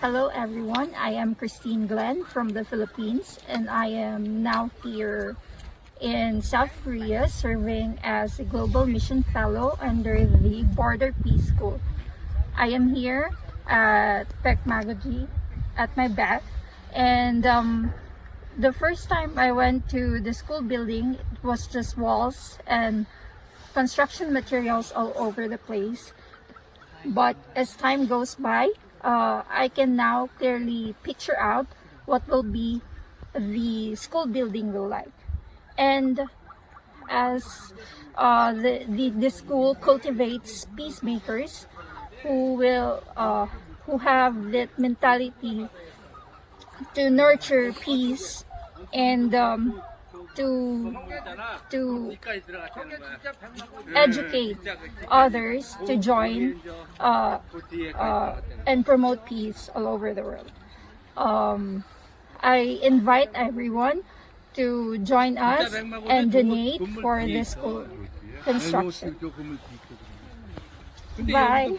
Hello everyone, I am Christine Glenn from the Philippines and I am now here in South Korea serving as a Global Mission Fellow under the Border Peace School. I am here at Pekmagoji at my back and um, the first time I went to the school building it was just walls and construction materials all over the place but as time goes by uh, I can now clearly picture out what will be the school building will like. And as uh, the, the, the school cultivates peacemakers who will uh, who have that mentality to nurture peace and um, to to educate others to join uh, uh, and promote peace all over the world. Um, I invite everyone to join us and donate for this construction. Bye.